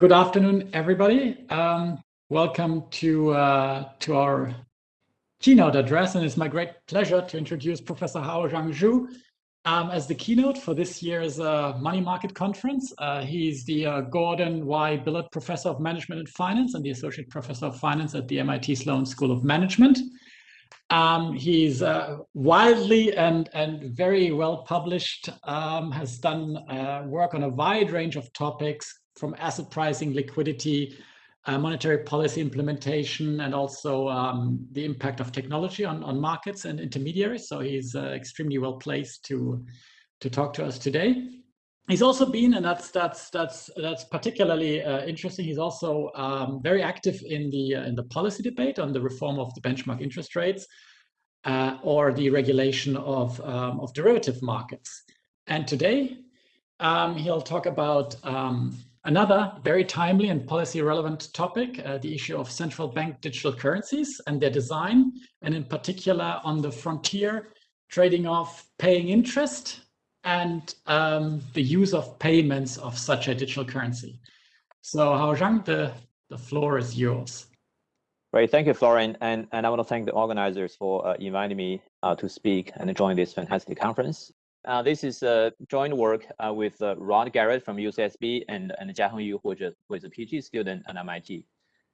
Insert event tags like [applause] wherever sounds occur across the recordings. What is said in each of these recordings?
Good afternoon, everybody. Um, welcome to, uh, to our keynote address, and it's my great pleasure to introduce Professor Haoxiang Zhu um, as the keynote for this year's uh, Money Market Conference. Uh, he's the uh, Gordon Y. Billard Professor of Management and Finance and the Associate Professor of Finance at the MIT Sloan School of Management. Um, he's uh, widely and, and very well published, um, has done uh, work on a wide range of topics, from asset pricing, liquidity, uh, monetary policy implementation, and also um, the impact of technology on, on markets and intermediaries. So he's uh, extremely well placed to, to talk to us today. He's also been, and that's that's that's that's particularly uh, interesting. He's also um, very active in the uh, in the policy debate on the reform of the benchmark interest rates uh, or the regulation of um, of derivative markets. And today, um, he'll talk about um, Another very timely and policy relevant topic, uh, the issue of central bank digital currencies and their design, and in particular on the frontier trading off paying interest and um, the use of payments of such a digital currency. So Haoxiang, the, the floor is yours. Great, thank you, Florian. And, and I want to thank the organizers for uh, inviting me uh, to speak and join this fantastic conference. Uh, this is a joint work uh, with uh, Rod Garratt from UCSB and, and Jiaheng Yu, who is, who is a PhD student at MIT.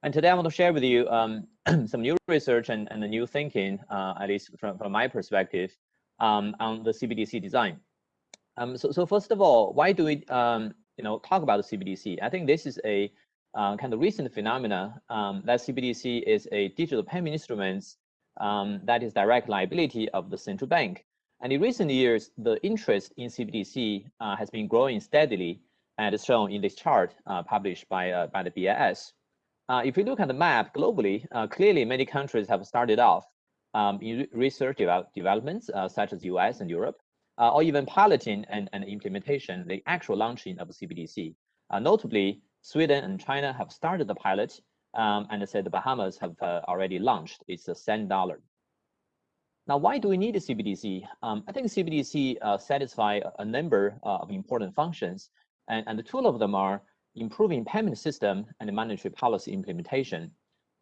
And today I want to share with you um, [clears throat] some new research and, and new thinking, uh, at least from, from my perspective, um, on the CBDC design. Um, so, so first of all, why do we um, you know, talk about the CBDC? I think this is a uh, kind of recent phenomena um, that CBDC is a digital payment instrument um, that is direct liability of the central bank. And in recent years, the interest in CBDC uh, has been growing steadily, as shown in this chart uh, published by, uh, by the BIS. Uh, if you look at the map globally, uh, clearly many countries have started off um, in research develop developments, uh, such as US and Europe, or even piloting and, and implementation, the actual launching of CBDC. notably, Sweden and China have started the pilot, um, and I said the Bahamas have already launched its sand dollar. Now, why do we need a CBDC? Um, I think CBDC uh, satisfy a number uh, of important functions, and, and the two of them are improving payment system and monetary policy implementation.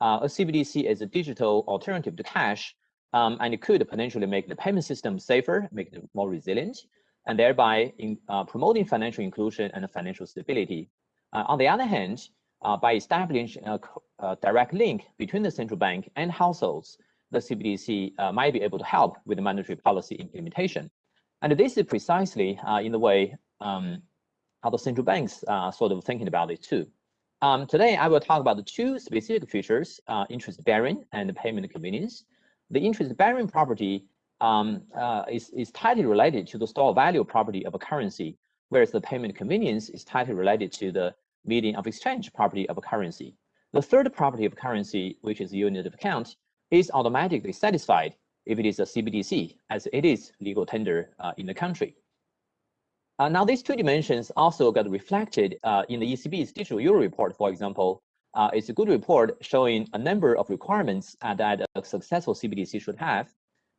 Uh, a CBDC is a digital alternative to cash, um, and it could potentially make the payment system safer, make it more resilient, and thereby in, uh, promoting financial inclusion and financial stability. Uh, on the other hand, uh, by establishing a, a direct link between the central bank and households, the CBDC uh, might be able to help with the monetary policy implementation. And this is precisely uh, in the way um, how the central banks are sort of thinking about it too. Um, today, I will talk about the two specific features, uh, interest bearing and payment convenience. The interest bearing property um, uh, is, is tightly related to the store value property of a currency, whereas the payment convenience is tightly related to the medium of exchange property of a currency. The third property of currency, which is the unit of account, is automatically satisfied if it is a CBDC, as it is legal tender uh, in the country. Uh, now, these two dimensions also got reflected uh, in the ECB's digital euro report, for example. Uh, it's a good report showing a number of requirements uh, that a successful CBDC should have.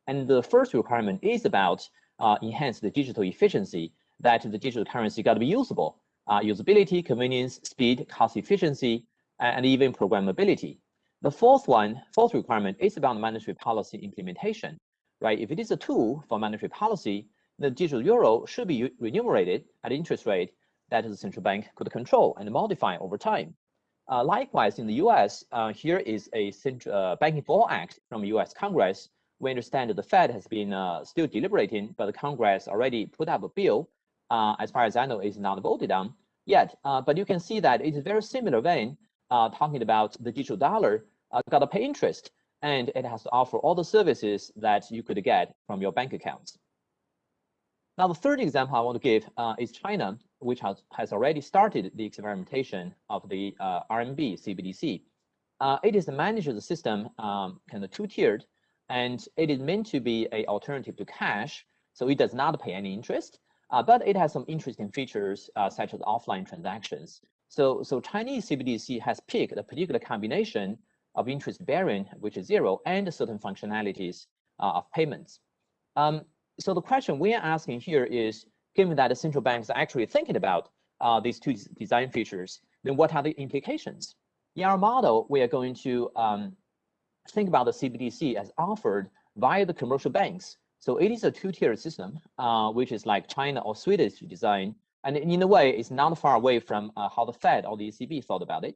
And the first requirement is about uh, enhance the digital efficiency, that the digital currency got to be usable, usability, convenience, speed, cost efficiency, and even programmability. The fourth one, fourth requirement is about monetary policy implementation, right? If it is a tool for monetary policy, the digital euro should be remunerated at interest rate that the central bank could control and modify over time. Uh, likewise, in the US, uh, here is a central, uh, Banking for Act from US Congress. We understand that the Fed has been uh, still deliberating, but the Congress already put up a bill. Uh, as far as I know, is not voted on yet. Uh, but you can see that it is a very similar vein uh, talking about the digital dollar uh, got to pay interest and it has to offer all the services that you could get from your bank accounts. Now, the third example I want to give uh, is China, which has, has already started the experimentation of the uh, RMB CBDC. Uh, it is managed the system um, kind of two-tiered, and it is meant to be a alternative to cash, so it does not pay any interest, uh, but it has some interesting features uh, such as offline transactions. So, so Chinese CBDC has picked a particular combination of interest bearing, which is zero, and certain functionalities uh, of payments. Um, so the question we are asking here is, given that the central banks are actually thinking about uh, these two design features, then what are the implications? In our model, we are going to um, think about the CBDC as offered via the commercial banks. So it is a two-tier system, uh, which is like China or Swedish design. And in a way, it's not far away from uh, how the Fed or the ECB thought about it.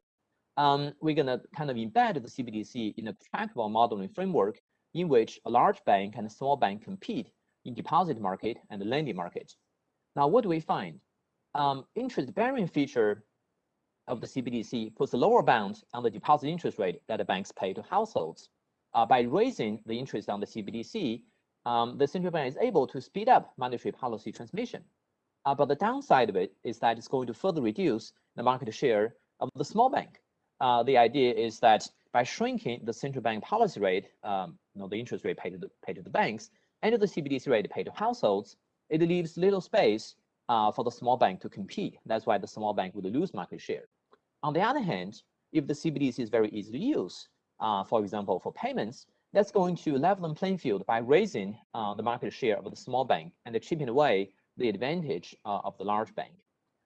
Um, we're going to kind of embed the CBDC in a trackable modeling framework in which a large bank and a small bank compete in deposit market and the lending market. Now, what do we find? Um, interest-bearing feature of the CBDC puts a lower bound on the deposit interest rate that the banks pay to households. Uh, by raising the interest on the CBDC, um, the central bank is able to speed up monetary policy transmission. Uh, but the downside of it is that it's going to further reduce the market share of the small bank. Uh, the idea is that by shrinking the central bank policy rate, um, you know, the interest rate paid to the, paid to the banks, and the CBDC rate paid to households, it leaves little space uh, for the small bank to compete. That's why the small bank would lose market share. On the other hand, if the CBDC is very easy to use, uh, for example, for payments, that's going to level the playing field by raising uh, the market share of the small bank and chipping away the advantage uh, of the large bank.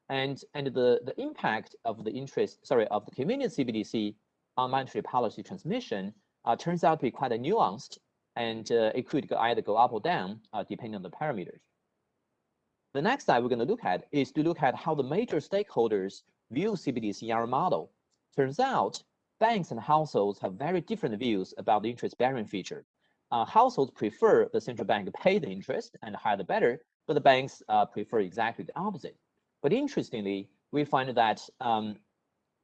And, and the, the impact of the interest, sorry, of the convenient CBDC on monetary policy transmission uh, turns out to be quite nuanced, and uh, it could either go up or down uh, depending on the parameters. The next slide we're going to look at is to look at how the major stakeholders view CBDC our model. Turns out banks and households have very different views about the interest-bearing feature. Uh, households prefer the central bank pay the interest and higher the better, but the banks uh, prefer exactly the opposite. But interestingly, we find that um,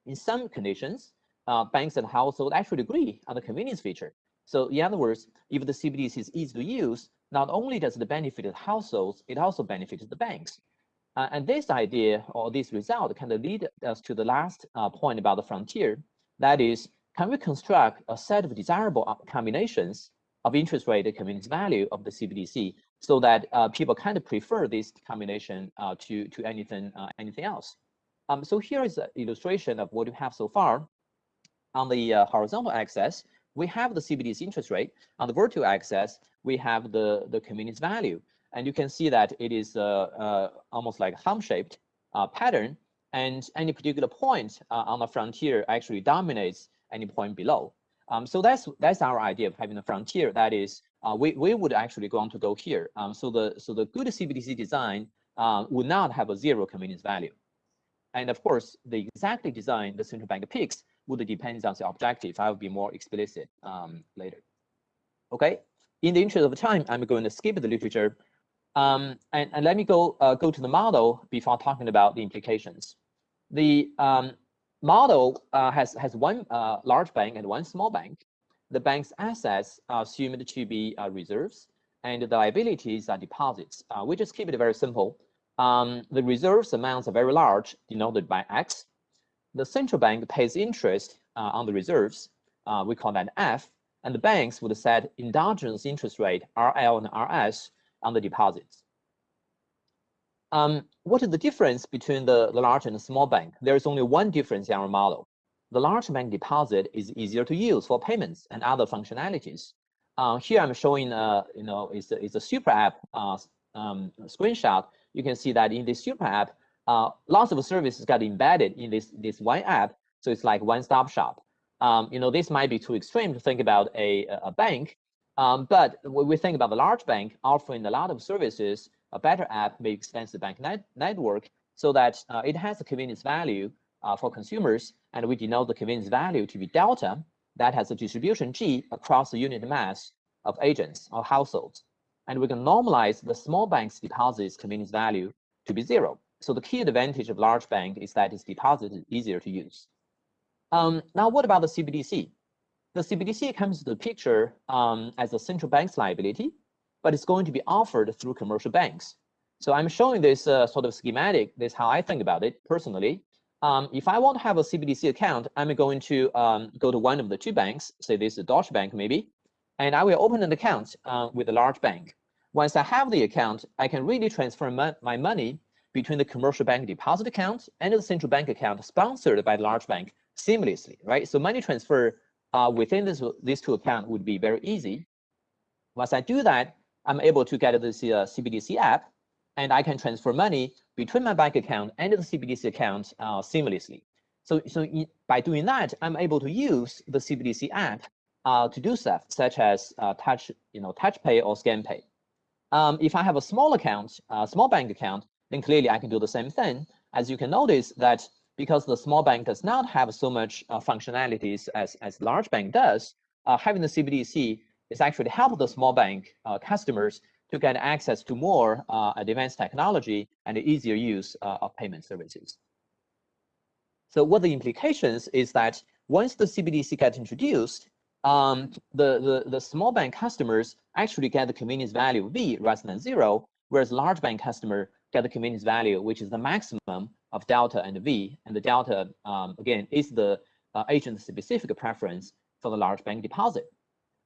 in some conditions, uh, banks and households actually agree on the convenience feature. So in other words, if the CBDC is easy to use, not only does it benefit the households, it also benefits the banks. Uh, and this idea or this result kind of lead us to the last uh, point about the frontier. That is, can we construct a set of desirable uh, combinations of interest rate and convenience value of the CBDC so that uh, people kind of prefer this combination uh, to, to anything, uh, anything else? Um, so here is an illustration of what we have so far. On the horizontal axis, we have the CBDC interest rate. On the vertical axis, we have the, the convenience value. And you can see that it is uh, uh, almost like a thumb-shaped uh, pattern. And any particular point on the frontier actually dominates any point below. Um, so that's that's our idea of having a frontier. That is, uh, we we would actually want to go here. Um, so the so the good CBDC design uh, would not have a zero convenience value, and of course, the exactly design the central bank picks would depend on the objective. I will be more explicit um, later. Okay. In the interest of time, I'm going to skip the literature um, and, and, let me go uh, go to the model before talking about the implications. The um, model uh, has has one uh, large bank and one small bank. The bank's assets are assumed to be uh, reserves, and the liabilities are deposits. Uh, we just keep it very simple. Um, the reserves amounts are very large, denoted by X. The central bank pays interest uh, on the reserves. we call that F, and the banks would set endogenous interest rate RL and RS on the deposits. Um, what is the difference between the, the large and the small bank? There is only one difference in our model. The large bank deposit is easier to use for payments and other functionalities. Uh, here I'm showing, uh, you know, it's a, it's a super app uh, um, screenshot. You can see that in this super app, uh, lots of services got embedded in this, this one app. So it's like one-stop shop. Um, you know, this might be too extreme to think about a, a bank, um, but when we think about the large bank offering a lot of services, a better app may extend the bank net network so that uh, it has a convenience value uh, for consumers, and we denote the convenience value to be delta that has a distribution G across the unit mass of agents or households. And we can normalize the small bank's deposits convenience value to be zero. So the key advantage of large bank is that its deposit is easier to use. Um, now, what about the CBDC? The CBDC comes to the picture um, as a central bank's liability, but it's going to be offered through commercial banks. So I'm showing this uh, sort of schematic. This is how I think about it personally. Um, if I want to have a CBDC account, I'm going to um, go to one of the two banks, say this is Deutsche Bank maybe, and I will open an account uh, with a large bank. Once I have the account, I can really transfer my, my money between the commercial bank deposit account and the central bank account sponsored by the large bank seamlessly, right? So money transfer uh, within this, these two accounts would be very easy. Once I do that, I'm able to get this uh, CBDC app, and I can transfer money between my bank account and the CBDC account uh, seamlessly. So, so by doing that, I'm able to use the CBDC app uh, to do stuff such as uh, touch, you know, touch pay or scan pay. Um, if I have a small account, a small bank account, then clearly I can do the same thing. As you can notice that because the small bank does not have so much uh, functionalities as, as large bank does, uh, having the CBDC is actually help the small bank uh, customers to get access to more uh, advanced technology and easier use uh, of payment services. So what the implications is that once the CBDC gets introduced, um, the, the, the small bank customers actually get the convenience value V rather than zero, whereas large bank customer get the convenience value, which is the maximum of delta and V. And the delta, um, again, is the uh, agent-specific preference for the large bank deposit.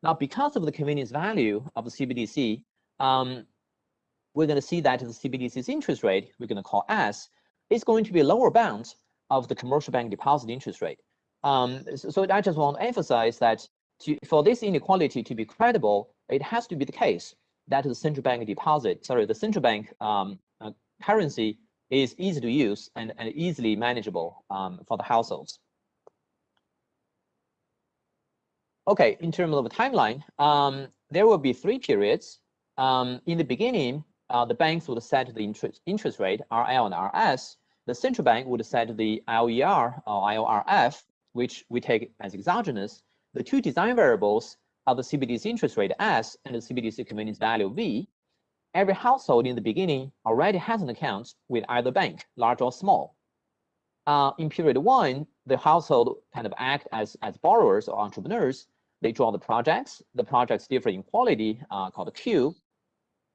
Now, because of the convenience value of the CBDC, um, we're going to see that the CBDC's interest rate, we're going to call S, is going to be lower bound of the commercial bank deposit interest rate. Um, so, so, I just want to emphasize that to, for this inequality to be credible, it has to be the case that the central bank deposit, sorry, the central bank um, uh, currency is easy to use and, and easily manageable um, for the households. Okay, in terms of a timeline, um, there will be three periods. Um, in the beginning, uh, the banks would set the interest, interest rate, RL and RS. The central bank would set the LER or IORF, which we take as exogenous. The two design variables are the CBDC interest rate S and the CBDC convenience value V. Every household in the beginning already has an account with either bank, large or small. Uh, in period one, the household kind of act as, as borrowers or entrepreneurs they draw the projects. The projects differ in quality, uh, called Q,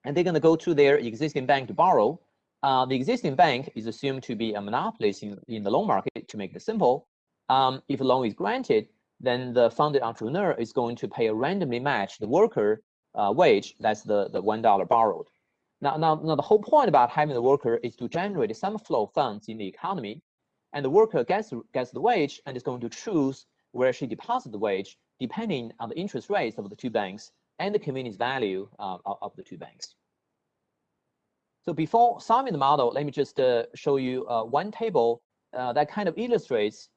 and they're going to go to their existing bank to borrow. Uh, the existing bank is assumed to be a monopolist in, in the loan market to make it simple. Um, if a loan is granted, then the funded entrepreneur is going to pay a randomly matched worker uh, wage, that's the, the $1 borrowed. Now, now, now, the whole point about having the worker is to generate some flow of funds in the economy, and the worker gets, gets the wage and is going to choose where she deposits the wage depending on the interest rates of the two banks and the convenience value uh, of the two banks. So before solving the model, let me just uh, show you uh, one table uh, that kind of illustrates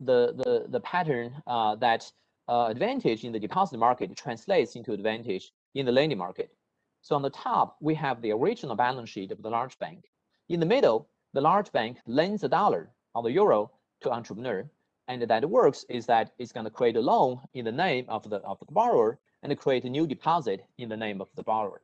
the, the, the pattern uh, that uh, advantage in the deposit market translates into advantage in the lending market. So on the top, we have the original balance sheet of the large bank. In the middle, the large bank lends a dollar or the euro to entrepreneur and that works is that it's going to create a loan in the name of the, of the borrower and create a new deposit in the name of the borrower.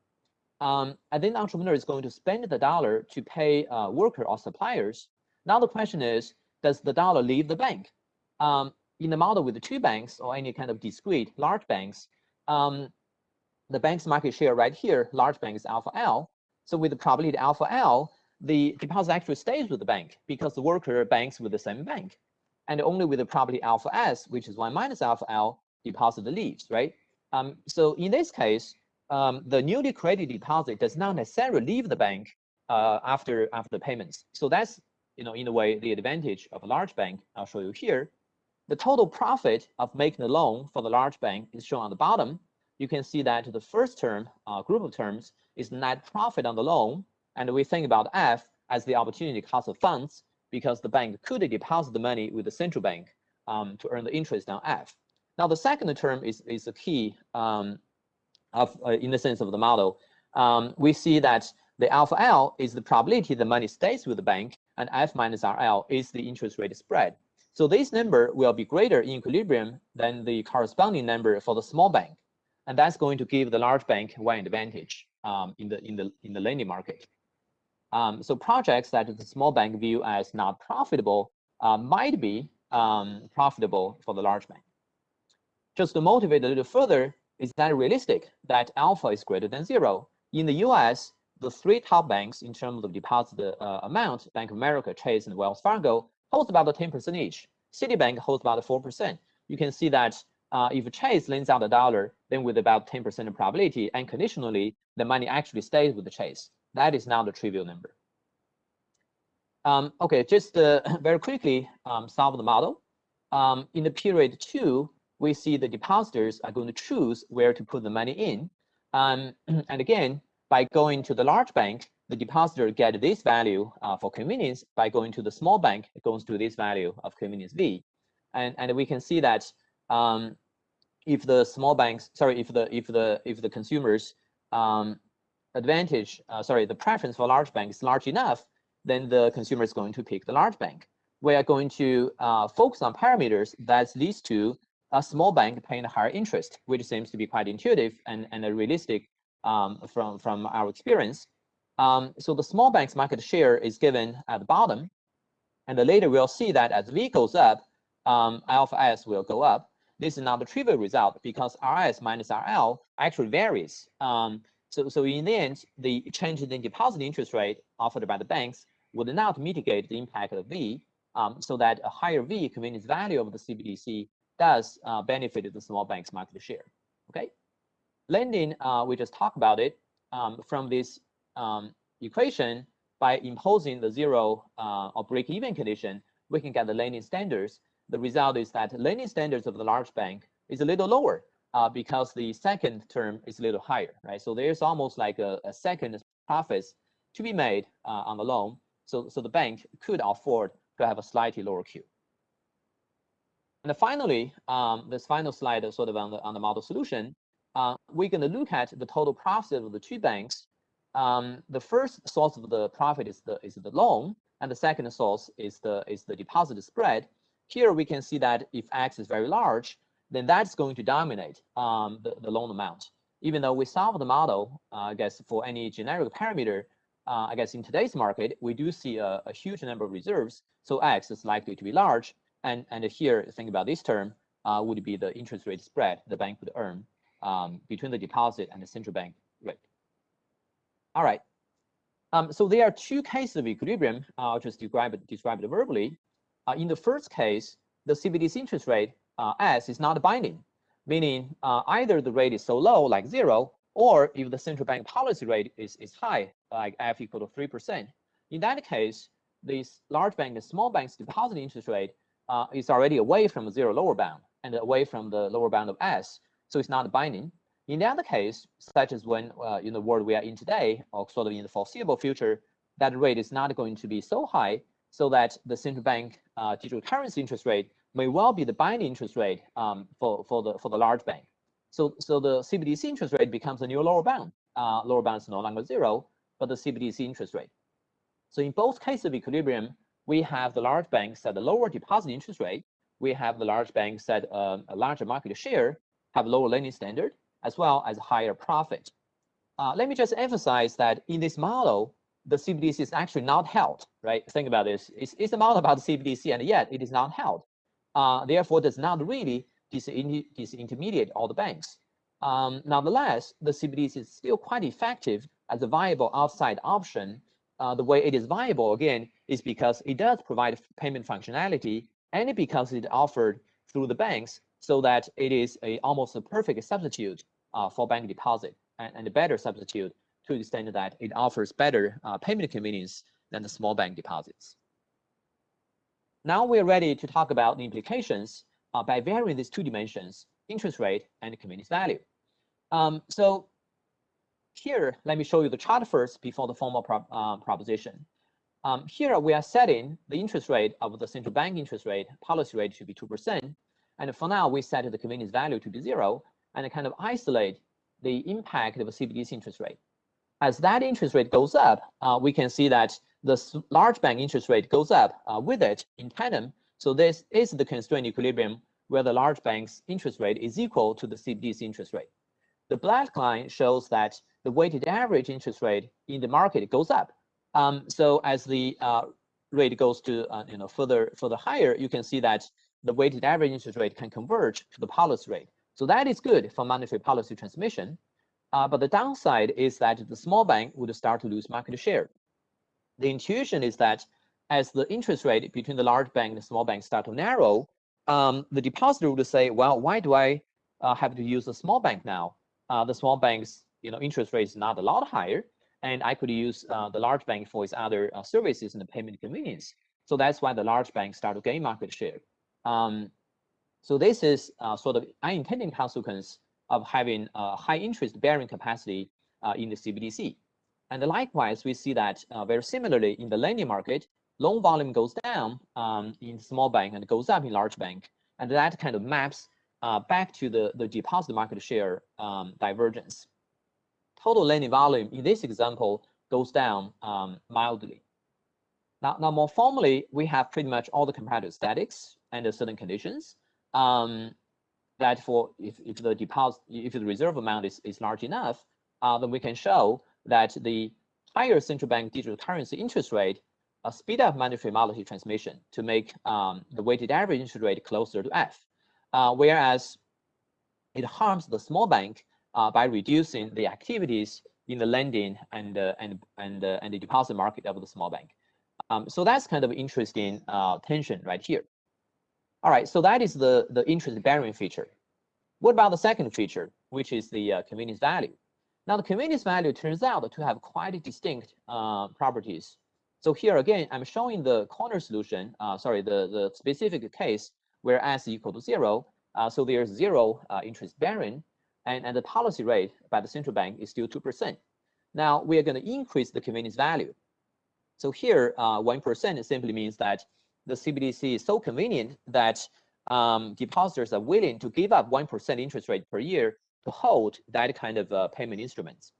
Um, and then the entrepreneur is going to spend the dollar to pay a worker or suppliers. Now the question is, does the dollar leave the bank? Um, in the model with the two banks or any kind of discrete large banks, um, the bank's market share right here, large bank is alpha L. So with the probability alpha L, the deposit actually stays with the bank because the worker banks with the same bank and only with the probability alpha s, which is 1 minus alpha l, deposit leaves, right? Um, so in this case, um, the newly created deposit does not necessarily leave the bank uh, after after the payments. So that's you know in a way the advantage of a large bank. I'll show you here. The total profit of making the loan for the large bank is shown on the bottom. You can see that the first term, uh, group of terms, is net profit on the loan, and we think about F as the opportunity cost of funds, because the bank could deposit the money with the central bank um, to earn the interest on F. Now, the second term is, is the key um, of, uh, in the sense of the model. Um, we see that the alpha L is the probability the money stays with the bank, and F minus RL is the interest rate spread. So this number will be greater in equilibrium than the corresponding number for the small bank. And that's going to give the large bank one advantage um, in, the, in, the, in the lending market. Um, so projects that the small bank view as not profitable uh, might be um, profitable for the large bank. Just to motivate a little further, is that realistic that alpha is greater than zero? In the US, the three top banks in terms of deposit uh, amount, Bank of America, Chase, and Wells Fargo, holds about 10% each. Citibank holds about 4%. You can see that uh, if Chase lends out a dollar, then with about 10% probability, unconditionally, the money actually stays with the Chase. That is not a trivial number. Um, okay, just uh, [clears throat] very quickly um, solve the model. Um, in the period two, we see the depositors are going to choose where to put the money in. Um, [clears throat] and again, by going to the large bank, the depositor get this value uh, for convenience by going to the small bank, it goes to this value of convenience V. And, and we can see that um, if the small banks, sorry, if the if the if the consumers um, advantage, uh, sorry, the preference for large bank is large enough, then the consumer is going to pick the large bank. We are going to uh, focus on parameters that leads to a small bank paying a higher interest, which seems to be quite intuitive and, and realistic um, from, from our experience. Um, so the small bank's market share is given at the bottom. And later we'll see that as V goes up, um, alpha S will go up. This is not a trivial result because RS minus RL actually varies. Um, so, so in the end, the change in the deposit interest rate offered by the banks would not mitigate the impact of V, um, so that a higher V convenience value of the CBDC does uh, benefit the small bank's market share. Okay, lending, uh, we just talked about it um, from this um, equation by imposing the zero uh, or break-even condition, we can get the lending standards. The result is that lending standards of the large bank is a little lower uh, because the second term is a little higher, right? So there's almost like a, a second profits to be made uh, on the loan. So, so the bank could afford to have a slightly lower Q. And finally, um, this final slide sort of on the, on the model solution. Uh, we're going to look at the total profit of the two banks. Um, the first source of the profit is the is the loan, and the second source is the is the deposit spread. Here we can see that if x is very large, then that's going to dominate um, the, the loan amount. Even though we solve the model, uh, I guess for any generic parameter, uh, I guess in today's market, we do see a, a huge number of reserves. So x is likely to be large, and, and here, think about this term, uh, would be the interest rate spread the bank would earn um, between the deposit and the central bank rate. All right. Um, so there are two cases of equilibrium. Uh, I'll just describe it, describe it verbally. Uh, in the first case, the CBDC interest rate uh, S is not binding, meaning uh, either the rate is so low, like zero, or if the central bank policy rate is, is high, like F equal to 3%. In that case, this large bank and small bank's deposit interest rate uh, is already away from zero lower bound and away from the lower bound of S, so it's not binding. In the other case, such as when uh, in the world we are in today, or sort of in the foreseeable future, that rate is not going to be so high so that the central bank uh, digital currency interest rate may well be the binding interest rate um, for, for, the, for the large bank. So, so the CBDC interest rate becomes a new lower bound. Uh, lower bound is no longer zero, but the CBDC interest rate. So in both cases of equilibrium, we have the large banks at a lower deposit interest rate. We have the large banks at um, a larger market share, have lower lending standard, as well as higher profit. Uh, let me just emphasize that in this model, the CBDC is actually not held, right? Think about this. It's, it's a model about the CBDC, and yet it is not held. Uh, therefore, does not really disintermediate all the banks. Um, nonetheless, the CBDC is still quite effective as a viable outside option uh, the way it is viable again is because it does provide payment functionality and it because it offered through the banks so that it is a almost a perfect substitute uh, for bank deposit and, and, a better substitute to the extent that it offers better uh, payment convenience than the small bank deposits. Now we're ready to talk about the implications uh, by varying these two dimensions, interest rate and convenience value. Um, so here, let me show you the chart first before the formal pro uh, proposition. Um, here we are setting the interest rate of the central bank interest rate, policy rate should be 2%. And for now, we set the convenience value to be zero and kind of isolate the impact of a CBDC interest rate. As that interest rate goes up, uh, we can see that the large bank interest rate goes up uh, with it in tandem. So this is the constraint equilibrium where the large bank's interest rate is equal to the CBDC interest rate. The black line shows that the weighted average interest rate in the market goes up. Um, so as the uh, rate goes to uh, you know further further higher, you can see that the weighted average interest rate can converge to the policy rate. So that is good for monetary policy transmission. Uh, but the downside is that the small bank would start to lose market share. The intuition is that as the interest rate between the large bank and the small bank start to narrow, um, the depositor would say, well, why do I uh, have to use a small bank now? Uh, the small banks you know, interest rate is not a lot higher, and I could use uh, the large bank for its other uh, services and the payment convenience. So that's why the large banks start to gain market share. Um, so this is uh, sort of unintended consequence of having a high interest bearing capacity uh, in the CBDC. And likewise, we see that uh, very similarly in the lending market, loan volume goes down um, in small bank and goes up in large bank. And that kind of maps uh, back to the, the deposit market share um, divergence. Total lending volume in this example goes down um, mildly. Now, now, more formally, we have pretty much all the comparative statics under certain conditions. Um, that for if, if the deposit, if the reserve amount is, is large enough, uh, then we can show that the higher central bank digital currency interest rate uh, speed up monetary policy transmission to make um, the weighted average interest rate closer to F, uh, whereas it harms the small bank uh, by reducing the activities in the lending and uh, and and uh, and the deposit market of the small bank. Um, so that's kind of interesting uh, tension right here. All right, so that is the the interest bearing feature. What about the second feature, which is the convenience value? Now the convenience value turns out to have quite distinct uh, properties. So here again, I'm showing the corner solution, uh, sorry, the, the specific case where s equal to zero. Uh, so there's zero uh, interest bearing and, and the policy rate by the central bank is still 2%. Now we are going to increase the convenience value. So here, 1% uh, simply means that the CBDC is so convenient that um, depositors are willing to give up 1% interest rate per year to hold that kind of uh, payment instruments.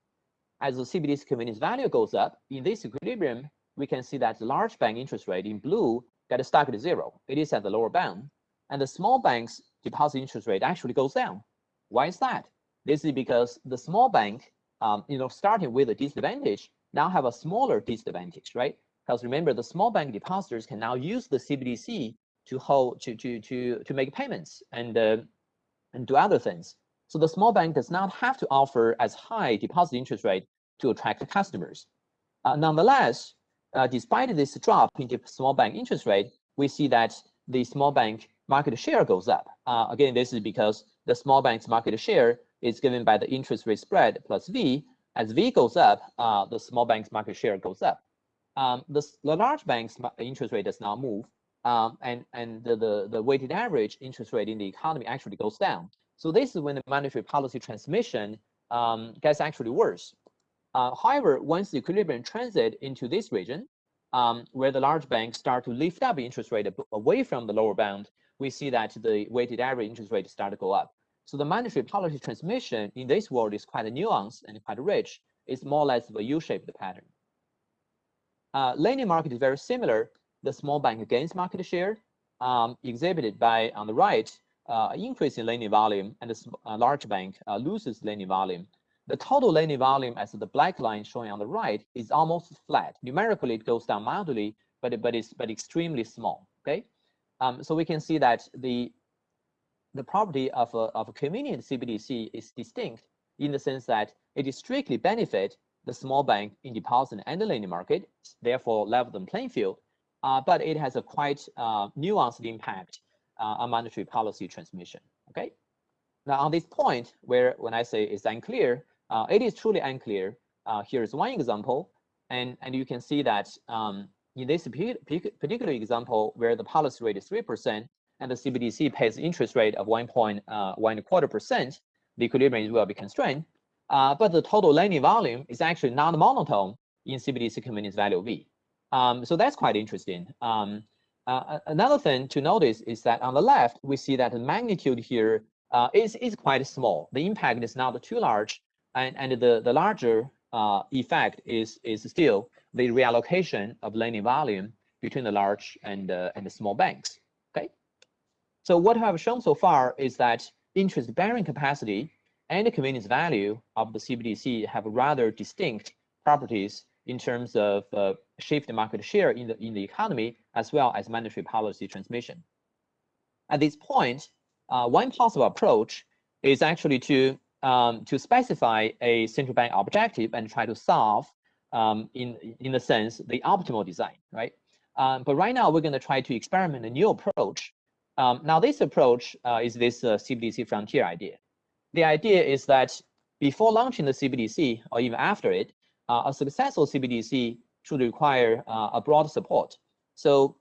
As the CBDC convenience value goes up, in this equilibrium, we can see that the large bank interest rate in blue get stuck at zero. It is at the lower bound. And the small bank's deposit interest rate actually goes down. Why is that? This is because the small bank, um, you know, starting with a disadvantage, now have a smaller disadvantage, right? Because remember, the small bank depositors can now use the CBDC to hold to to to to make payments and uh, and do other things. So the small bank does not have to offer as high deposit interest rate to attract customers. Uh, nonetheless, uh, despite this drop in the small bank interest rate, we see that the small bank market share goes up. Uh, again, this is because the small bank's market share is given by the interest rate spread plus V. As V goes up, uh, the small bank's market share goes up. Um, the, the large bank's interest rate does not move, um, and, and the, the, the weighted average interest rate in the economy actually goes down. So this is when the monetary policy transmission um, gets actually worse. Uh, however, once the equilibrium transit into this region, um, where the large banks start to lift up interest rate away from the lower bound, we see that the weighted average interest rate start to go up. So the monetary policy transmission in this world is quite nuanced and quite rich. It's more or less of a U-shaped pattern. Uh, lending market is very similar. The small bank gains market share, um, exhibited by on the right uh, increase in lending volume and the uh, large bank uh, loses lending volume. The total lending volume, as the black line showing on the right, is almost flat. Numerically, it goes down mildly, but but it's but extremely small. Okay, um, so we can see that the the property of a of a convenient CBDC is distinct in the sense that it is strictly benefit the small bank in deposit and the lending market, therefore level the playing field. Uh, but it has a quite uh, nuanced impact uh, a monetary policy transmission. Okay. Now on this point, where when I say it's unclear, uh, it is truly unclear. Uh, here is one example, and and you can see that um, in this particular example, where the policy rate is three percent and the CBDC pays interest rate of one point uh, the equilibrium will be constrained. Uh, but the total lending volume is actually not monotone in CBDC convenience value V. Um, so that's quite interesting. Um, uh, another thing to notice is that on the left, we see that the magnitude here uh, is is quite small. The impact is not too large, and, and the, the larger uh, effect is, is still the reallocation of lending volume between the large and, uh, and the small banks, okay? So what I have shown so far is that interest-bearing capacity and the convenience value of the CBDC have rather distinct properties in terms of uh, shift market share in the, in the economy, as well as monetary policy transmission. At this point, uh, one possible approach is actually to, um, to specify a central bank objective and try to solve, um, in, in a sense, the optimal design, right? Um, but right now, we're going to try to experiment a new approach. Um, now, this approach uh, is this uh, CBDC frontier idea. The idea is that before launching the CBDC, or even after it, uh, a successful CBDC should require uh, a broad support. So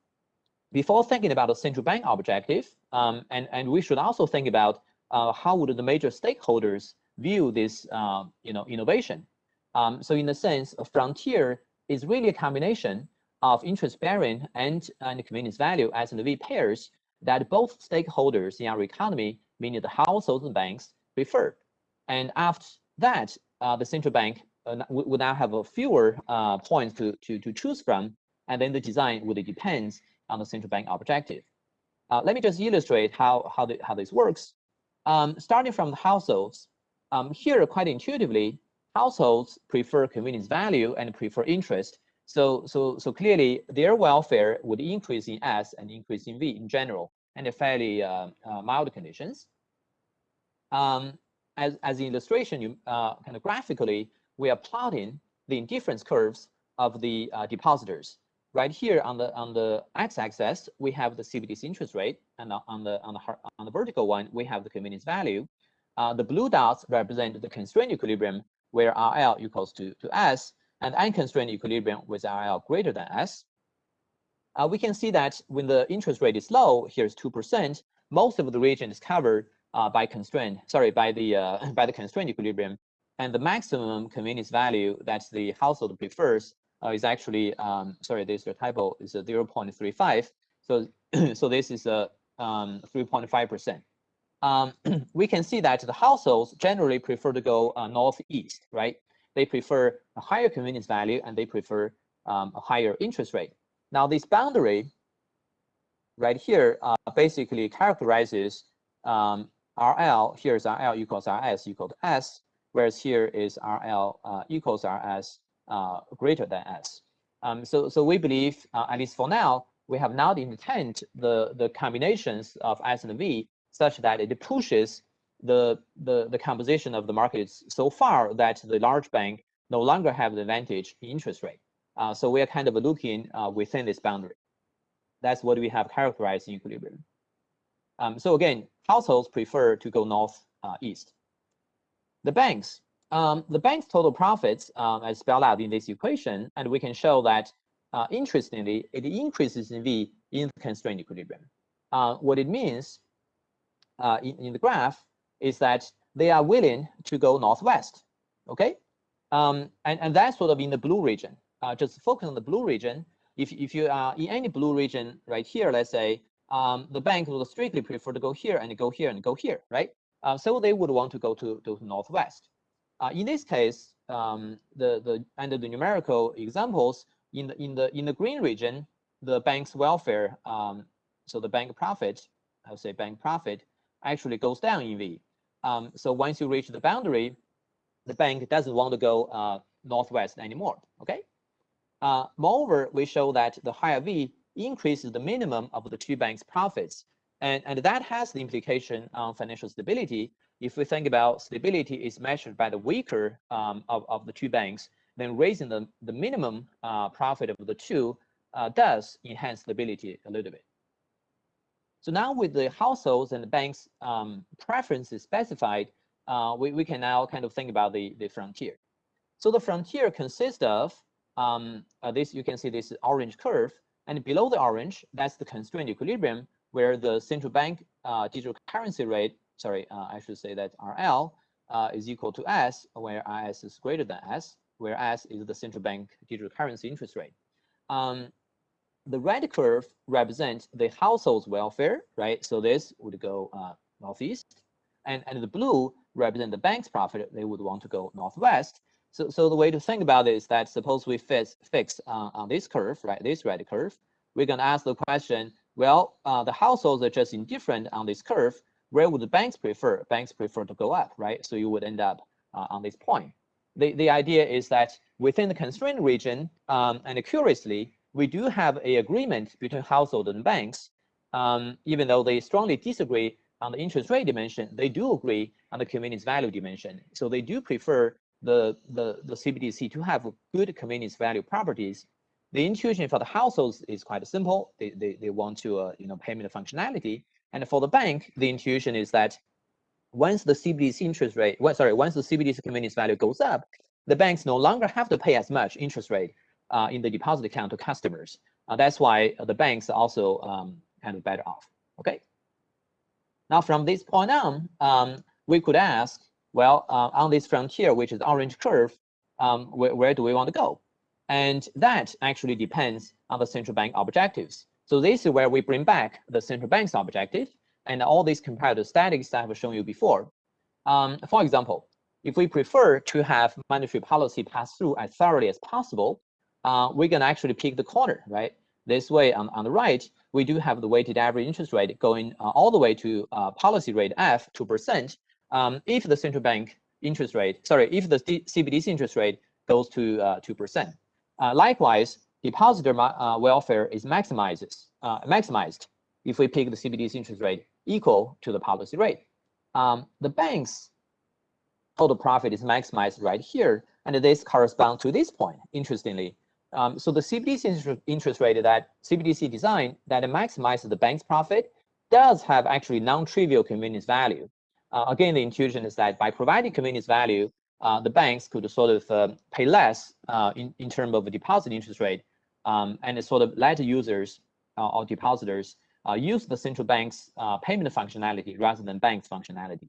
before thinking about a central bank objective, um, and, and we should also think about uh, how would the major stakeholders view this uh, you know, innovation. Um, so in a sense, a frontier is really a combination of interest-bearing and, and convenience value as in the V pairs that both stakeholders in our economy, meaning the households and banks, prefer. And after that, uh, the central bank uh, would now have a fewer uh, points to, to, to choose from, and then the design would depend on the central bank objective. Uh, let me just illustrate how, how, the, how this works. Um, starting from the households, um, here quite intuitively, households prefer convenience value and prefer interest. So, so, so clearly their welfare would increase in S and increase in V in general, and fairly uh, uh, mild conditions. Um, as, as an illustration, you, uh, kind of graphically, we are plotting the indifference curves of the uh, depositors right here on the on the x-axis we have the CBDC interest rate, and on the on the on the vertical one we have the convenience value. Uh, the blue dots represent the constrained equilibrium where RL equals to to S, and unconstrained equilibrium with RL greater than S. Uh, we can see that when the interest rate is low, here's two percent, most of the region is covered uh, by constraint, sorry, by the uh, [laughs] by the constrained equilibrium, and the maximum convenience value that the household prefers uh, is actually, um, sorry, this is a typo, is a 0.35. So, [clears throat] so this is a 3.5%. Um, um [clears throat] we can see that the households generally prefer to go uh, northeast, right? They prefer a higher convenience value and they prefer um, a higher interest rate. Now this boundary right here uh, basically characterizes um, RL, here's RL equals RS equal to S, whereas here is RL uh, equals RS uh, greater than S. Um, so, so we believe, uh, at least for now, we have not intent the, the combinations of S and V such that it pushes the, the, the composition of the markets so far that the large bank no longer have the advantage in interest rate. Uh, so we are kind of looking uh, within this boundary. That's what we have characterized in equilibrium. Um, so again, households prefer to go north uh, east. The banks, um, the bank's total profits um, as spelled out in this equation, and we can show that, uh, interestingly, it increases in V in constrained equilibrium. Uh, what it means uh, in, in, the graph is that they are willing to go northwest, okay? Um, and, and that's sort of in the blue region. Uh, just focus on the blue region. If, if you are in any blue region right here, let's say, um, the bank would strictly prefer to go here and go here and go here, right? Uh, so they would want to go to, to northwest. Uh, in this case, um, the the under the numerical examples in the in the in the green region, the bank's welfare, um, so the bank profit, I would say bank profit, actually goes down in V. Um, so once you reach the boundary, the bank doesn't want to go uh, northwest anymore. Okay. Uh, moreover, we show that the higher V increases the minimum of the two banks' profits, and and that has the implication on financial stability if we think about stability is measured by the weaker um, of, of the two banks, then raising the, the minimum uh, profit of the two uh, does enhance stability a little bit. So now with the households and the banks um, preferences specified, uh, we, we can now kind of think about the, the frontier. So the frontier consists of um, uh, this, you can see this orange curve, and below the orange, that's the constrained equilibrium, where the central bank uh, digital currency rate sorry, uh, I should say that RL uh, is equal to S, where RS is greater than S, where S is the central bank digital currency interest rate. Um, the red curve represents the household's welfare, right? So this would go uh, northeast, and and the blue represent the bank's profit. They would want to go northwest. So so the way to think about it is that suppose we fix fix uh, on this curve, right? This red curve, we're gonna ask the question. Well, uh, the households are just indifferent on this curve where would the banks prefer? Banks prefer to go up, right? So you would end up uh, on this point. The, the idea is that within the constrained region, um, and curiously, we do have a agreement between household and banks, um, even though they strongly disagree on the interest rate dimension, they do agree on the convenience value dimension. So they do prefer the, the, the CBDC to have good convenience value properties. The intuition for the households is quite simple. They, they, they want to uh, you know, payment functionality. And for the bank, the intuition is that once the CBDC interest rate, well, sorry, once the CBDC convenience value goes up, the banks no longer have to pay as much interest rate uh, in the deposit account to customers. Uh, that's why the banks are also um, kind of better off. Okay. Now, from this point on, um, we could ask, well, uh, on this frontier, which is orange curve, um, where, where do we want to go? And that actually depends on the central bank objectives. So this is where we bring back the central bank's objective and all these comparative statics that I've shown you before. Um, for example, if we prefer to have monetary policy pass through as thoroughly as possible, uh, we can actually pick the corner, right? This way on, on the right, we do have the weighted average interest rate going uh, all the way to uh, policy rate F, 2%. Um, if the central bank interest rate, sorry, if the CBDC interest rate goes to 2%. Uh, uh, likewise, depositor uh, welfare is maximizes, maximized if we pick the CBDC interest rate equal to the policy rate. Um, the bank's total profit is maximized right here, and this corresponds to this point, interestingly. Um, so the CBDC interest rate that CBDC design that maximizes the bank's profit does have actually non-trivial convenience value. Uh, again, the intuition is that by providing convenience value, uh, the banks could sort of uh, pay less uh, in, in terms of deposit interest rate um, and sort of let users uh, or depositors uh, use the central bank's payment functionality rather than bank's functionality.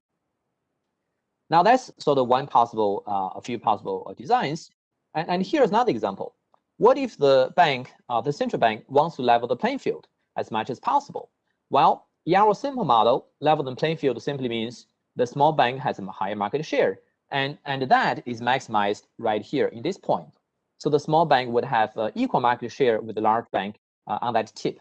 Now that's sort of one possible, a few possible designs. And, and here's another example. What if the bank, uh, the central bank, wants to level the playing field as much as possible? Well, in our simple model, level the playing field simply means the small bank has a higher market share, and, and that is maximized right here in this point. So the small bank would have uh, equal market share with the large bank uh, on that tip.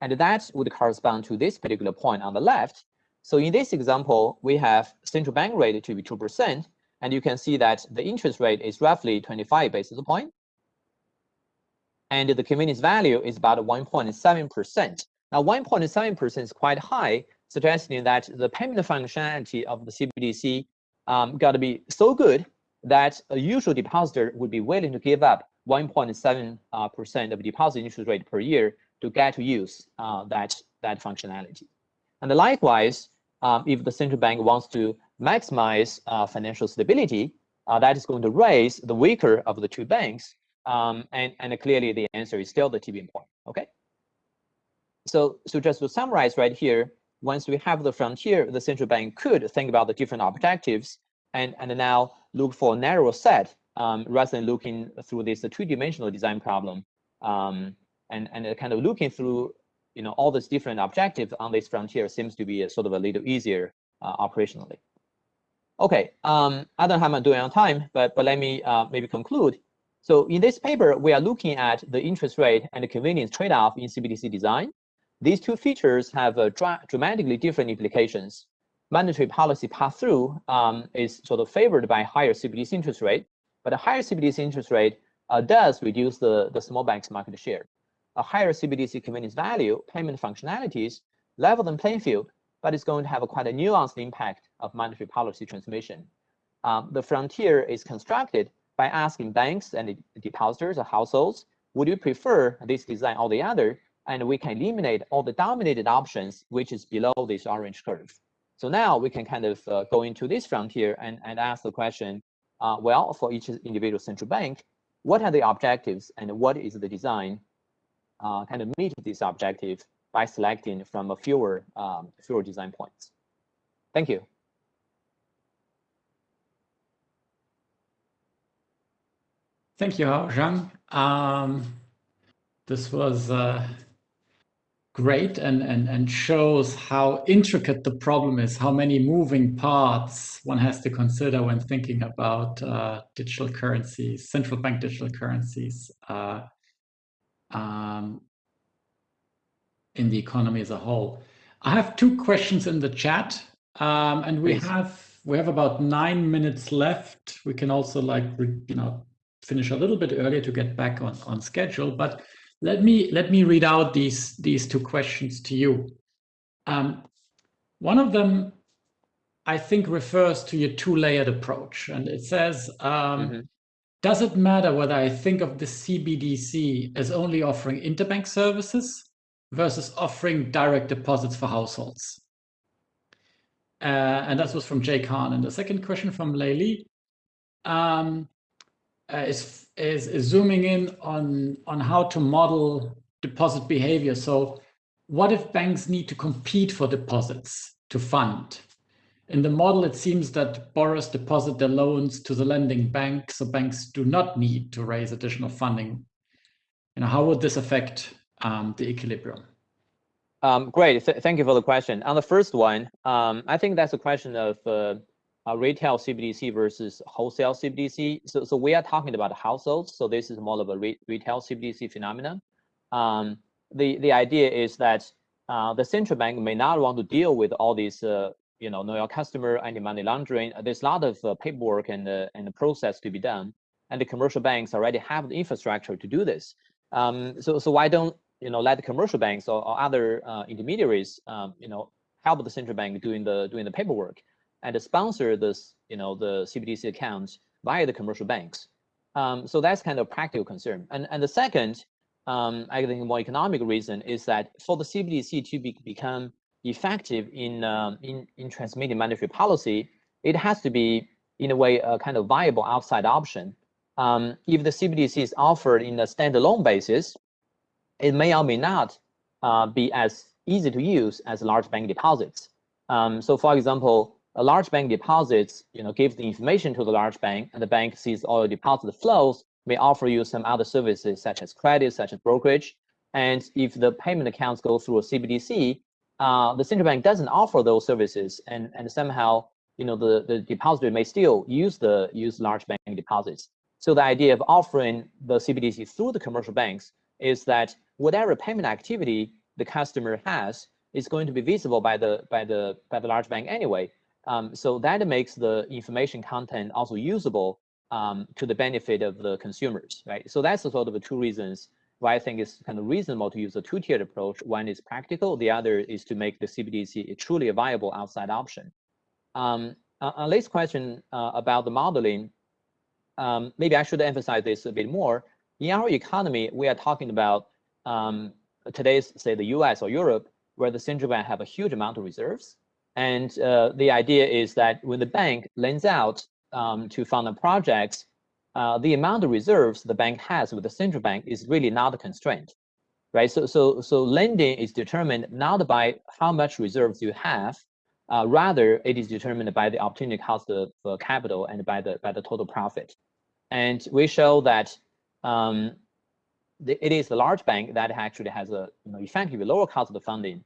And that would correspond to this particular point on the left. So in this example, we have central bank rate to be 2%, and you can see that the interest rate is roughly 25 basis point and the convenience value is about 1.7%. Now, 1.7% is quite high, suggesting that the payment functionality of the CBDC um, got to be so good that a usual depositor would be willing to give up 1.7% uh, of deposit interest rate per year to get to use uh, that, that functionality. And likewise, um, if the central bank wants to maximize uh, financial stability, uh, that is going to raise the weaker of the two banks um, and, and clearly the answer is still the tipping point, okay? So, so just to summarize right here, once we have the frontier, the central bank could think about the different objectives and, and now look for a narrow set um, rather than looking through this two-dimensional design problem um, and, and kind of looking through you know, all these different objectives on this frontier seems to be a, sort of a little easier uh, operationally. Okay, um, I don't have my doing on time, but, but let me uh, maybe conclude. So in this paper, we are looking at the interest rate and the convenience trade-off in CBDC design. These two features have uh, dra dramatically different implications. Monetary policy pass-through um, is sort of favored by higher CBDC interest rate, but a higher CBDC interest rate uh, does reduce the, the small bank's market share. A higher CBDC convenience value, payment functionalities, level the playing field, but it's going to have a quite a nuanced impact of monetary policy transmission. Um, the frontier is constructed by asking banks and depositors or households, would you prefer this design or the other? And we can eliminate all the dominated options, which is below this orange curve. So now we can kind of uh, go into this frontier and, and ask the question, uh, well, for each individual central bank, what are the objectives and what is the design uh, kind of meet this objective by selecting from a fewer, um, fewer design points. Thank you. Thank you, Zhang. Um, this was uh, great and, and, and shows how intricate the problem is, how many moving parts one has to consider when thinking about uh, digital currencies, central bank digital currencies uh, um, in the economy as a whole. I have two questions in the chat, um, and we Please. have we have about nine minutes left. We can also like you know finish a little bit earlier to get back on, on schedule. But let me let me read out these these two questions to you. Um, one of them, I think, refers to your two-layered approach, and it says, um, mm -hmm. "Does it matter whether I think of the CBDC as only offering interbank services versus offering direct deposits for households?" Uh, and that was from Jay Khan. And the second question from Leili. Um, uh, is, is, is zooming in on on how to model deposit behavior. So what if banks need to compete for deposits to fund? in the model, it seems that borrowers deposit their loans to the lending bank, so banks do not need to raise additional funding. You know, how would this affect um, the equilibrium? Um, great, Th thank you for the question. On the first one, um, I think that's a question of uh, uh, retail CBDC versus wholesale CBDC. So, so we are talking about households. So this is more of a re retail CBDC phenomenon. Um, the the idea is that uh, the central bank may not want to deal with all these, uh, you know, know your customer, anti-money laundering. There's a lot of uh, paperwork and uh, and the process to be done, and the commercial banks already have the infrastructure to do this. Um, so so why don't you know let the commercial banks or, or other uh, intermediaries, um, you know, help the central bank doing the doing the paperwork? And sponsor this, you know, the CBDC accounts via the commercial banks. Um, so that's kind of practical concern. And, and the second, um, I think more economic reason is that for the CBDC to be, become effective in, um, in, in transmitting monetary policy, it has to be, in a way, a kind of viable outside option. Um, if the CBDC is offered in a standalone basis, it may or may not uh, be as easy to use as large bank deposits. Um, so for example, a large bank deposits, you know, gives the information to the large bank, and the bank sees all your deposit flows, may offer you some other services such as credit, such as brokerage. And if the payment accounts go through a CBDC, uh, the central bank doesn't offer those services, and and somehow, you know, the the depositor may still use the use large bank deposits. So the idea of offering the CBDC through the commercial banks is that whatever payment activity the customer has is going to be visible by the by the by the large bank anyway. Um, so that makes the information content also usable um, to the benefit of the consumers, right? So that's sort of the two reasons why I think it's kind of reasonable to use a two-tiered approach. One is practical, the other is to make the CBDC truly a viable outside option. Um, on Lei's question uh, about the modeling, um, maybe I should emphasize this a bit more. In our economy, we are talking about um, today's, say, the US or Europe, where the central bank have a huge amount of reserves. And uh, the idea is that when the bank lends out um, to fund the projects, uh, the amount of reserves the bank has with the central bank is really not a constraint, right? So, so, so lending is determined not by how much reserves you have, uh, rather it is determined by the opportunity cost of uh, capital and by the by the total profit. And we show that um, the, it is the large bank that actually has a you know effectively lower cost of funding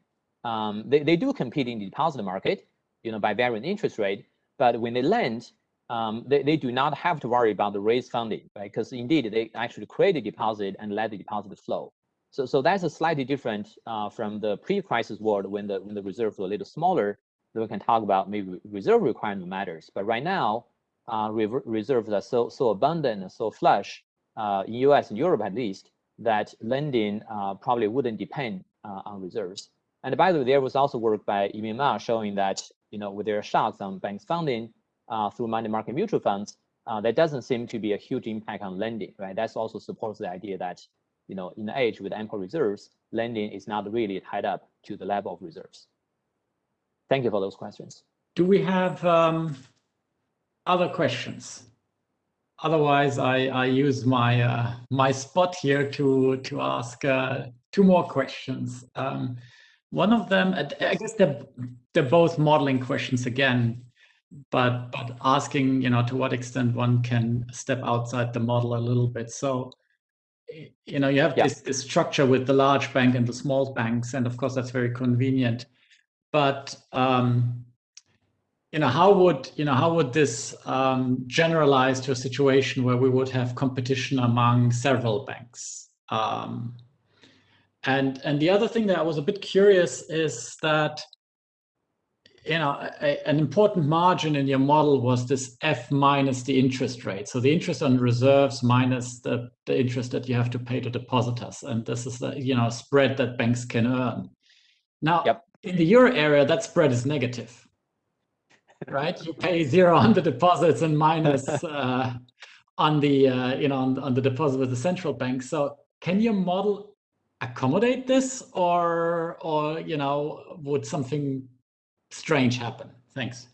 um, they, they do compete in the deposit market, you know, by varying interest rate, but when they lend, um, they, they do not have to worry about the raise funding, right? Because indeed, they actually create a deposit and let the deposit flow. So, so that's a slightly different uh, from the pre-crisis world when the when the reserves were a little smaller. Then we can talk about maybe reserve requirement matters. But right now, uh, reserves are so so abundant and so flush uh, in U.S. and Europe at least that lending uh, probably wouldn't depend uh, on reserves. And by the way, there was also work by Yiming Ma showing that, you know, with their shocks on banks funding uh, through money market mutual funds, uh, that doesn't seem to be a huge impact on lending, right? That also supports the idea that, you know, in the age with ample reserves, lending is not really tied up to the level of reserves. Thank you for those questions. Do we have um, other questions? Otherwise, I, I use my uh, my spot here to to ask uh, two more questions. Um, one of them, I guess they're, they're both modeling questions again, but but asking, you know, to what extent one can step outside the model a little bit. So, you know, you have yeah. this, this structure with the large bank and the small banks, and of course that's very convenient. But um, you know, how would you know how would this um, generalize to a situation where we would have competition among several banks? Um, and and the other thing that I was a bit curious is that you know a, an important margin in your model was this f minus the interest rate. So the interest on reserves minus the the interest that you have to pay to depositors, and this is the you know spread that banks can earn. Now yep. in the euro area, that spread is negative. right, you pay zero on the deposits and minus [laughs] uh, on the uh, you know on, on the deposit with the central bank. So can your model accommodate this or or you know would something strange happen? Thanks.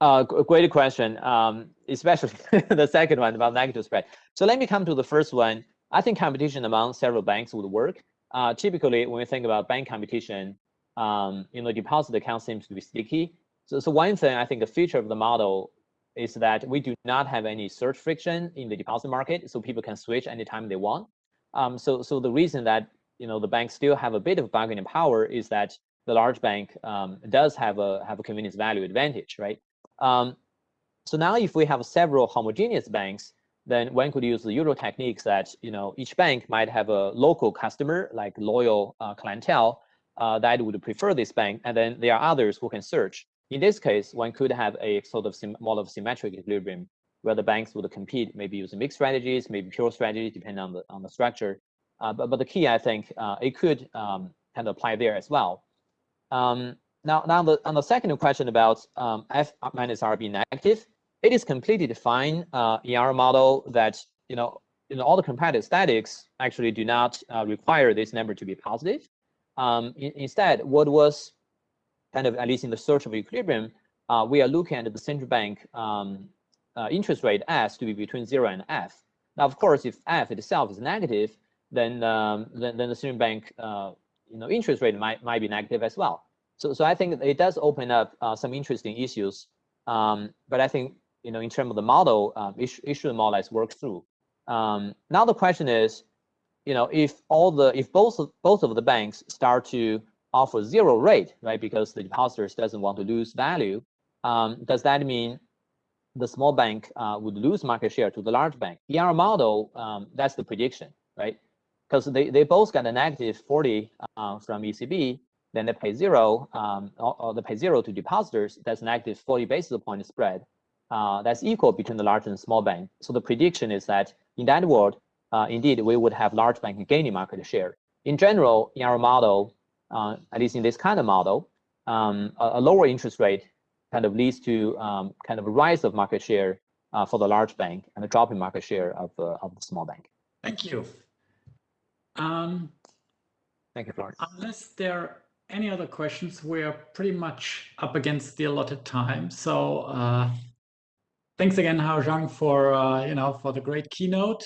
Uh great question. Um especially [laughs] the second one about negative spread. So let me come to the first one. I think competition among several banks would work. Uh typically when we think about bank competition um you know deposit account seems to be sticky. So, so one thing I think the feature of the model is that we do not have any search friction in the deposit market, so people can switch anytime they want. Um, so, so the reason that you know the banks still have a bit of bargaining power is that the large bank um, does have a have a convenience value advantage, right? Um, so now if we have several homogeneous banks, then one could use the usual techniques that you know each bank might have a local customer like loyal uh, clientele uh, that would prefer this bank, and then there are others who can search. In this case, one could have a sort of model of symmetric equilibrium where the banks would compete, maybe using mixed strategies, maybe pure strategies, depending on the on the structure. Uh, but but the key, I think, uh, it could um, kind of apply there as well. Um, now, now the, on the second question about um, F minus R being negative, it is completely defined uh, in our model that you know, in all the comparative statics actually do not uh, require this number to be positive. Um, in, instead, what was kind of at least in the search of equilibrium, uh, we are looking at the central bank um, uh, interest rate S to be between zero and F. Now, of course, if F itself is negative, then um, then, then the central bank uh, you know interest rate might might be negative as well. So so I think it does open up uh, some interesting issues. Um, but I think you know in terms of the model, um, issue issue the model has worked through. Um, now the question is, you know, if all the if both both of the banks start to offer zero rate, right, because the depositors doesn't want to lose value, um, does that mean the small bank uh, would lose market share to the large bank? In our model, um, that's the prediction, right? because they, they both got a negative 40 uh, from ECB, then they pay zero, um, or, or, they pay zero to depositors, that's negative 40 basis point spread. Uh, that's equal between the large and small bank. So the prediction is that in that world, uh, indeed, we would have large bank gaining market share. In general, in our model, uh, at least in this kind of model, um, a, a, lower interest rate kind of leads to um, kind of a rise of market share uh, for the large bank and a drop in market share of, uh, of the small bank. Thank you. Um, Thank you, Florence. Unless there are any other questions, we're pretty much up against the allotted time. So uh, thanks again, Haoxiang, for uh, you know for the great keynote.